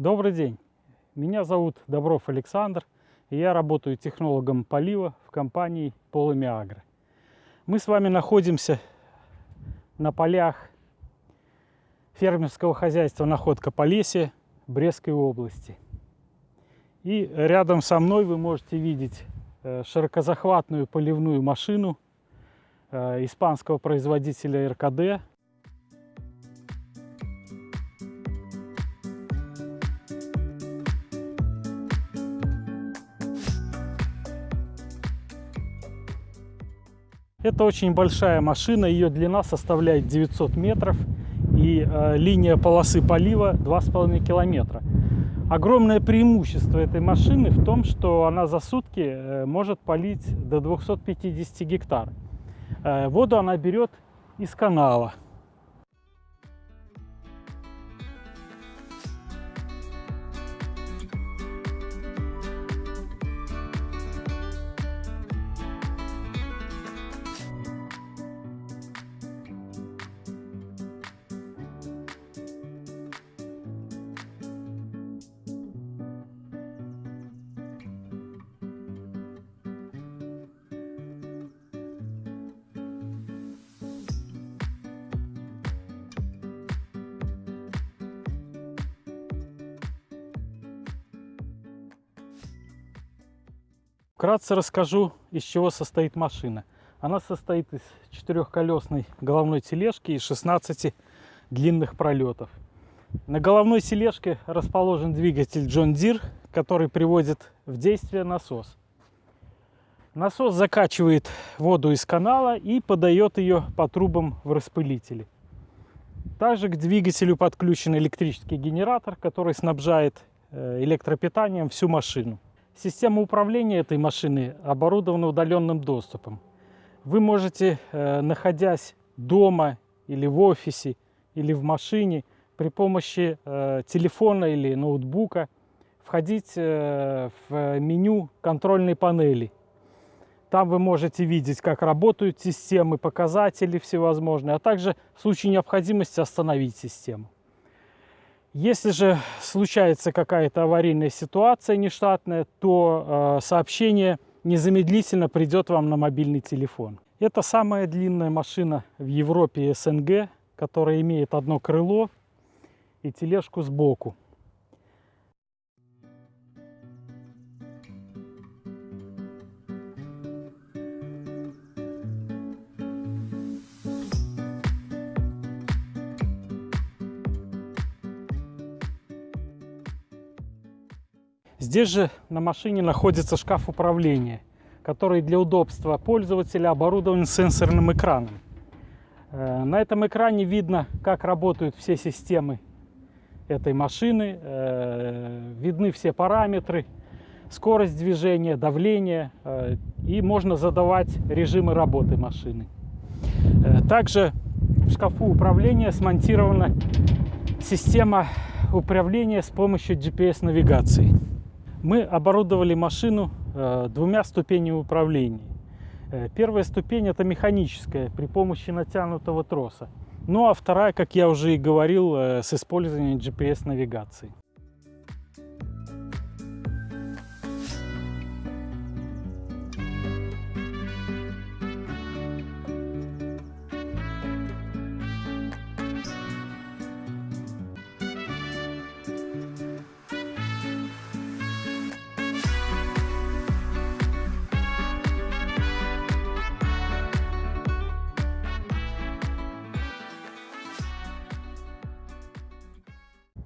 Добрый день, меня зовут Добров Александр, и я работаю технологом полива в компании Полами Агро. Мы с вами находимся на полях фермерского хозяйства «Находка Полесье» Брестской области. И рядом со мной вы можете видеть э, широкозахватную поливную машину э, испанского производителя РКД Это очень большая машина, ее длина составляет 900 метров и э, линия полосы полива 2,5 километра. Огромное преимущество этой машины в том, что она за сутки э, может полить до 250 гектар. Э, воду она берет из канала. Вкратце расскажу, из чего состоит машина. Она состоит из четырехколесной головной тележки и 16 длинных пролетов. На головной тележке расположен двигатель John Deere, который приводит в действие насос. Насос закачивает воду из канала и подает ее по трубам в распылители. Также к двигателю подключен электрический генератор, который снабжает э, электропитанием всю машину. Система управления этой машины оборудована удаленным доступом. Вы можете, э, находясь дома или в офисе, или в машине, при помощи э, телефона или ноутбука входить э, в меню контрольной панели. Там вы можете видеть, как работают системы, показатели всевозможные, а также в случае необходимости остановить систему. Если же случается какая-то аварийная ситуация нештатная, то э, сообщение незамедлительно придет вам на мобильный телефон. Это самая длинная машина в Европе и СНГ, которая имеет одно крыло и тележку сбоку. Здесь же на машине находится шкаф управления, который для удобства пользователя оборудован сенсорным экраном. Э, на этом экране видно, как работают все системы этой машины, э, видны все параметры, скорость движения, давление, э, и можно задавать режимы работы машины. Также в шкафу управления смонтирована система управления с помощью GPS-навигации мы оборудовали машину э, двумя ступенями управления. Э, первая ступень это механическая при помощи натянутого троса. Ну а вторая, как я уже и говорил, э, с использованием GPS-навигации.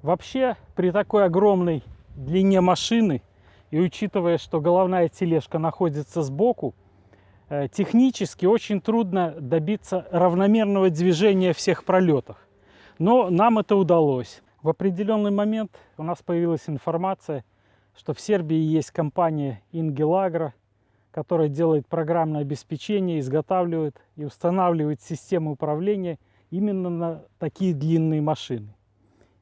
Вообще, при такой огромной длине машины, и учитывая, что головная тележка находится сбоку, э, технически очень трудно добиться равномерного движения всех пролетов. Но нам это удалось. В определенный момент у нас появилась информация, что в Сербии есть компания Ingelagra, которая делает программное обеспечение, изготавливает и устанавливает системы управления именно на такие длинные машины.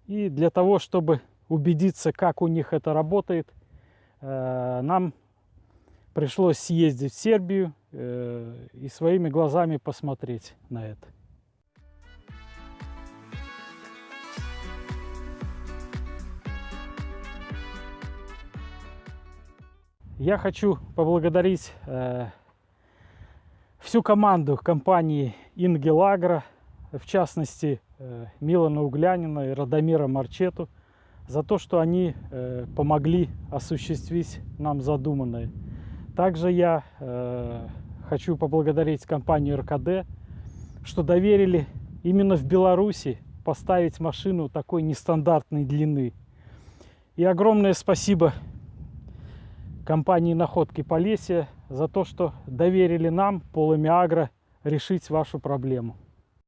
И для того, чтобы убедиться, как у них это работает, э, нам пришлось съездить в Сербию э, и своими глазами посмотреть на это. Я хочу поблагодарить э, всю команду компании Ингелагра, в частности Милана Углянина и Радомира Марчету, за то, что они э, помогли осуществить нам задуманное. Также я э, хочу поблагодарить компанию РКД, что доверили именно в Беларуси поставить машину такой нестандартной длины. И огромное спасибо компании Находки Полесья за то, что доверили нам, Полами Агро, решить вашу проблему.